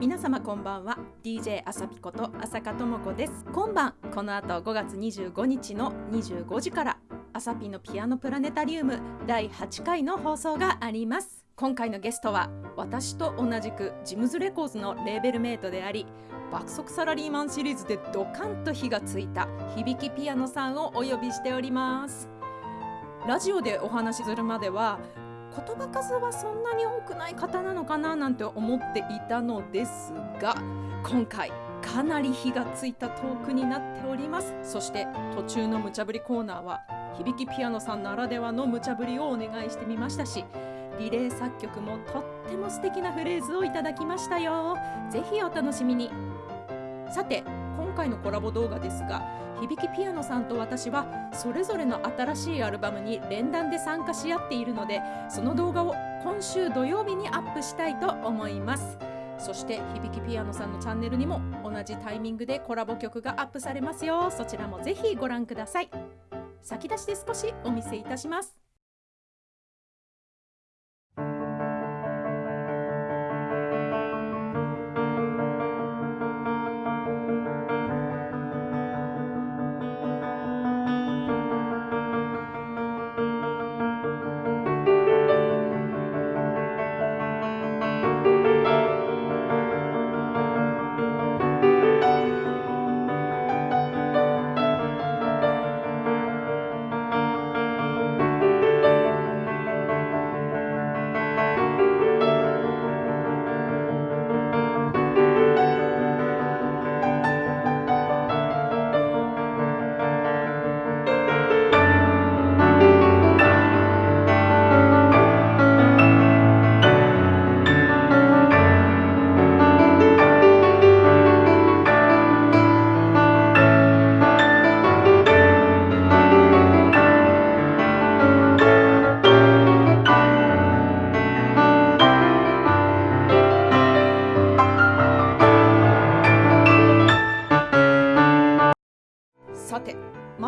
皆様こんばんは。DJ あさぴこと浅香智子です。今晩この後5月25日の25時からあさぴのピアノプラネタリウム第8回の放送があります。今回のゲストは私と同じくジムズレコーズのレーベルメイトであり爆速サラリーマンシリーズでドカンと火がついた響きピアノさんをお呼びしております。ラジオでお話しするまでは言葉数はそんなに多くない方なのかななんて思っていたのですが今回かなり火がついたトークになっております。そして途中の無茶ぶりコーナーは響きピアノさんならではの無茶ぶりをお願いしてみましたしリレー作曲もとっても素敵なフレーズをいただきましたよ。ぜひお楽しみに。さて今回のコラボ動画ですが響きピアノさんと私はそれぞれの新しいアルバムに連弾で参加し合っているのでその動画を今週土曜日にアップしたいと思います。そして響きピアノさんのチャンネルにも同じタイミングでコラボ曲がアップされますよ。そちらもぜひご覧ください。先出しで少しお見せいたします。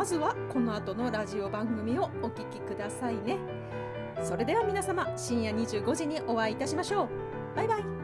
まずはこの後のラジオ番組をお聞きくださいね。それでは皆様深夜25時にお会いいたしましょう。バイバイ。